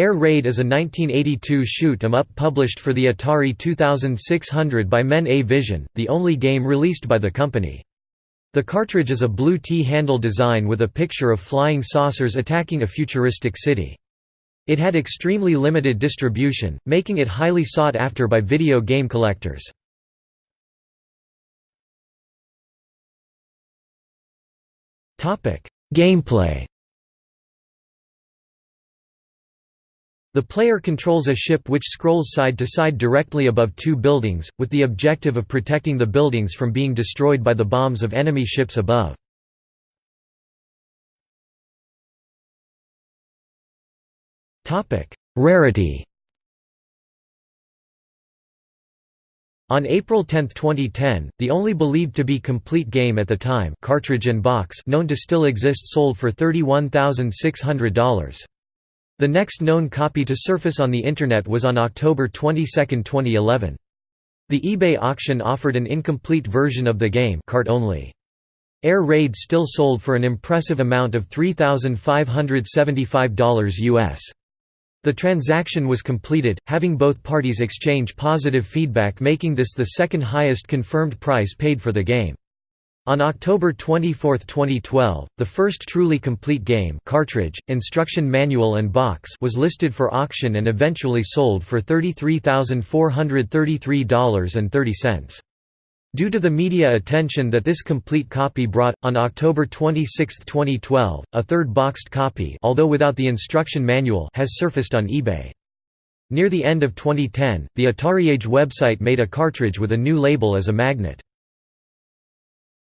Air Raid is a 1982 shoot 'em up published for the Atari 2600 by Men A Vision, the only game released by the company. The cartridge is a blue T-handle design with a picture of flying saucers attacking a futuristic city. It had extremely limited distribution, making it highly sought after by video game collectors. Gameplay The player controls a ship which scrolls side to side directly above two buildings, with the objective of protecting the buildings from being destroyed by the bombs of enemy ships above. Rarity On April 10, 2010, the only believed to be complete game at the time cartridge and box known to still exist sold for $31,600. The next known copy to surface on the Internet was on October 22, 2011. The eBay auction offered an incomplete version of the game cart only. Air Raid still sold for an impressive amount of $3,575 US. The transaction was completed, having both parties exchange positive feedback making this the second highest confirmed price paid for the game. On October 24, 2012, the first truly complete game cartridge, instruction manual and box was listed for auction and eventually sold for $33,433.30. Due to the media attention that this complete copy brought, on October 26, 2012, a third boxed copy although without the instruction manual has surfaced on eBay. Near the end of 2010, the AtariAge website made a cartridge with a new label as a magnet.